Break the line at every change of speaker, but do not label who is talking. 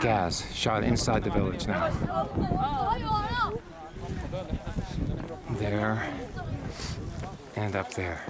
Gas shot inside the village now. There and up there.